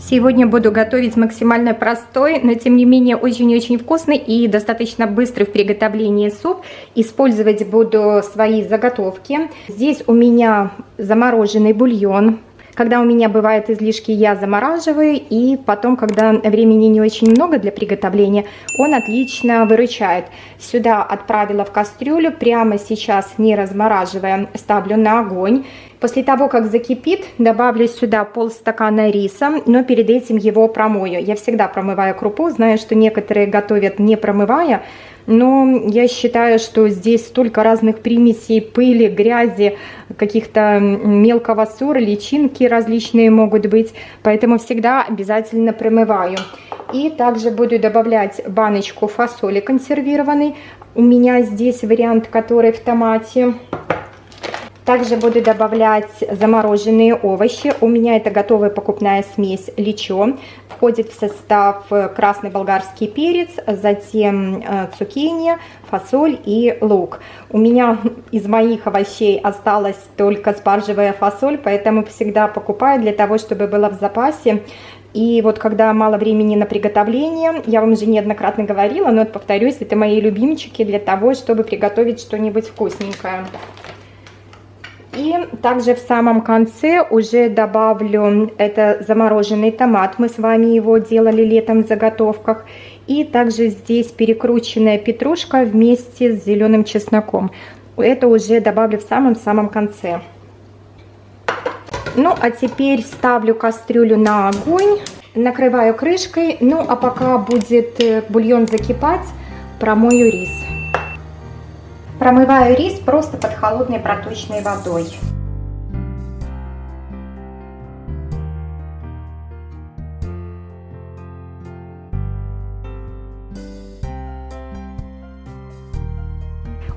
Сегодня буду готовить максимально простой, но тем не менее очень-очень вкусный и достаточно быстрый в приготовлении суп. Использовать буду свои заготовки. Здесь у меня замороженный бульон, когда у меня бывают излишки, я замораживаю, и потом, когда времени не очень много для приготовления, он отлично выручает. Сюда отправила в кастрюлю, прямо сейчас, не размораживая, ставлю на огонь. После того, как закипит, добавлю сюда полстакана риса, но перед этим его промою. Я всегда промываю крупу, знаю, что некоторые готовят не промывая, но я считаю, что здесь столько разных примесей, пыли, грязи, каких-то мелкого ссора, личинки различные могут быть, поэтому всегда обязательно промываю. И также буду добавлять баночку фасоли консервированной. У меня здесь вариант, который в томате. Также буду добавлять замороженные овощи. У меня это готовая покупная смесь личо. Входит в состав красный болгарский перец, затем э, цукини, фасоль и лук. У меня из моих овощей осталась только спаржевая фасоль, поэтому всегда покупаю для того, чтобы была в запасе. И вот когда мало времени на приготовление, я вам уже неоднократно говорила, но повторюсь, это мои любимчики для того, чтобы приготовить что-нибудь вкусненькое. И также в самом конце уже добавлю это замороженный томат. Мы с вами его делали летом в заготовках. И также здесь перекрученная петрушка вместе с зеленым чесноком. Это уже добавлю в самом-самом конце. Ну, а теперь ставлю кастрюлю на огонь, накрываю крышкой. Ну, а пока будет э, бульон закипать, промою рис. Промываю рис просто под холодной проточной водой.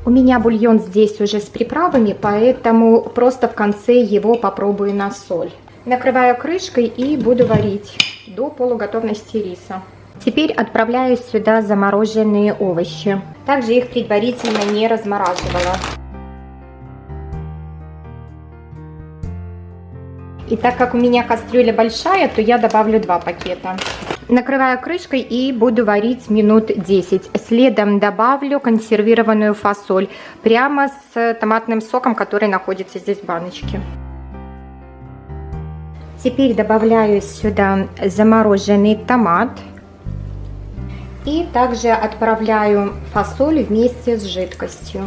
У меня бульон здесь уже с приправами, поэтому просто в конце его попробую на соль. Накрываю крышкой и буду варить до полуготовности риса. Теперь отправляю сюда замороженные овощи. Также их предварительно не размораживала. И так как у меня кастрюля большая, то я добавлю два пакета. Накрываю крышкой и буду варить минут 10. Следом добавлю консервированную фасоль прямо с томатным соком, который находится здесь в баночке. Теперь добавляю сюда замороженный томат. И также отправляю фасоль вместе с жидкостью.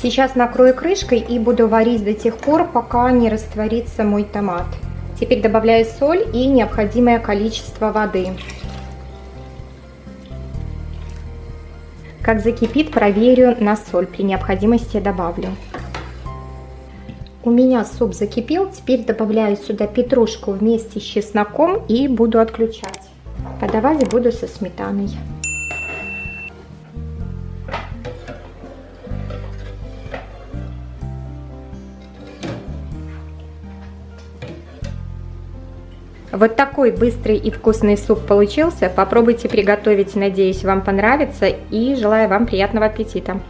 Сейчас накрою крышкой и буду варить до тех пор, пока не растворится мой томат. Теперь добавляю соль и необходимое количество воды. Как закипит, проверю на соль. При необходимости добавлю. У меня суп закипел. Теперь добавляю сюда петрушку вместе с чесноком и буду отключать. Подавать буду со сметаной. Вот такой быстрый и вкусный суп получился. Попробуйте приготовить, надеюсь, вам понравится. И желаю вам приятного аппетита.